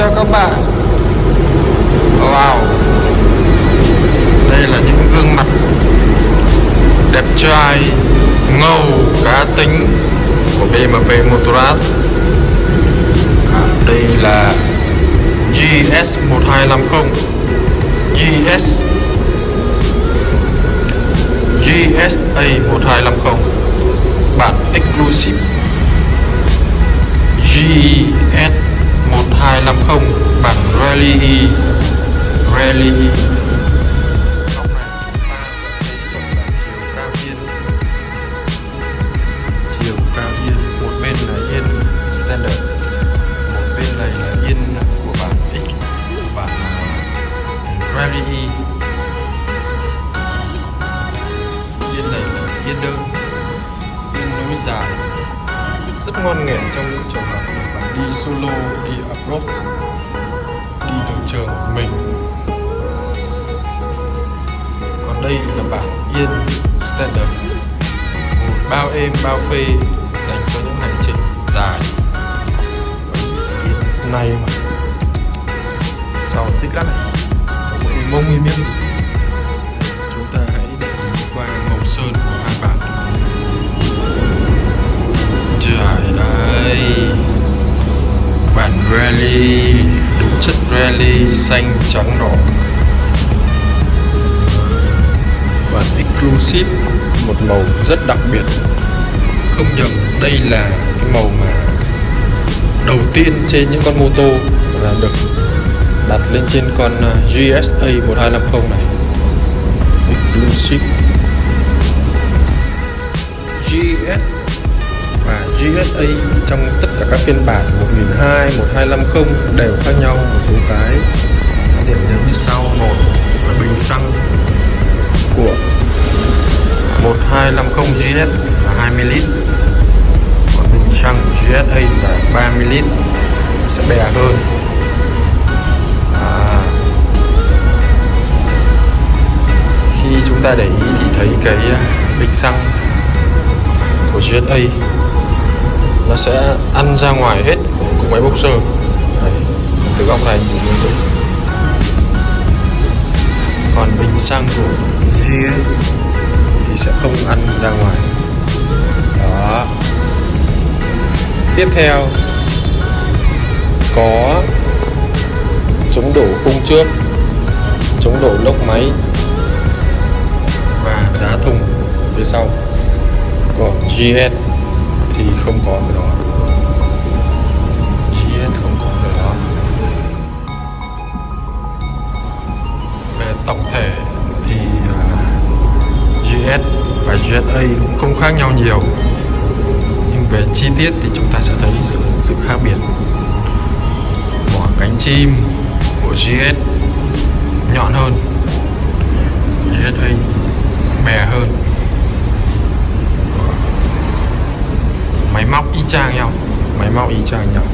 cho các bạn. Wow. Đây là những gương mặt đẹp trai, ngầu, cá tính của BMW Motorrad. À, đây là GS1250 GS GSA1250 Rally uh, Rally yên này là yên đơn yên núi dài. Rất ngon nghẻ trong những trường hợp bạn đi solo đi approach đây là bản yên standard. Bao êm, bao phê dành cho những hành trình dài. Yên này mà. Sau tích lắc này mong mông im chúng ta hãy để qua màu sơn của hai bạn. trời ơi! Bản rally đúng chất rally xanh trắng đỏ bản exclusive một màu rất đặc biệt. Không nhầm đây là cái màu mà đầu tiên trên những con mô tô là được đặt lên trên con à, GSA 1250 này. Exclusive. GS và GSA trong tất cả các phiên bản 1002, 1250 đều khác nhau một số cái. Điểm nhấn như sau. Một là bình xăng của 1250 GS là 20 lít. Còn bình xăng của GSA là 30 lít sẽ bè hơn. À, khi chúng ta để ý thì thấy cái à, bình xăng của GSA nó sẽ ăn ra ngoài hết của máy boxer. Đấy, từ góc này nhìn nó sẽ còn bình xăng của GS thì sẽ không ăn ra ngoài. Đó. Tiếp theo, có chống đổ khung trước chống đổ lốc máy và giá thùng phía sau. Còn GS thì không có cái đó. GS và GSA cũng không khác nhau nhiều. Nhưng về chi tiết thì chúng ta sẽ thấy sự khác biệt. Vỏ cánh chim của GS nhọn hơn. GSA bè hơn. Máy móc y chang nhau. Máy móc y chang nhau.